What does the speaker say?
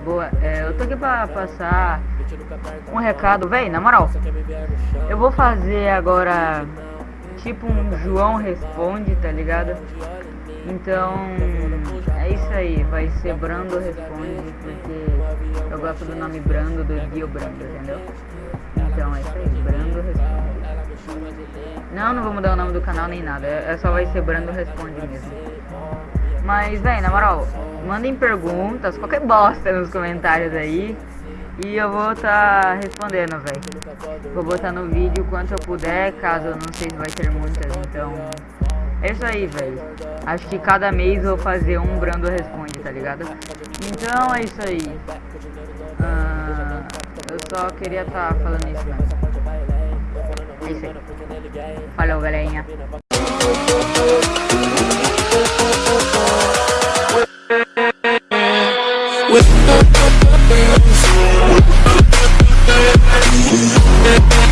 boa. É, eu tô aqui pra passar um recado, véi, na moral. Eu vou fazer agora tipo um João Responde, tá ligado? Então, é isso aí, vai ser Brando Responde, porque eu gosto do nome Brando, do Dio Brando, entendeu? Então é isso aí, Brando Responde. Não, não vou mudar o nome do canal nem nada, é só vai ser Brando Responde mesmo. Mas, véi, na moral, mandem perguntas, qualquer bosta nos comentários aí. E eu vou tá respondendo, velho. Vou botar no vídeo quanto eu puder, caso eu não sei se vai ter muitas, então... É isso aí, velho. Acho que cada mês eu vou fazer um Brando Responde, tá ligado? Então é isso aí. Ah, eu só queria estar tá falando isso mesmo. É isso aí. Falou, galerinha. We'll be.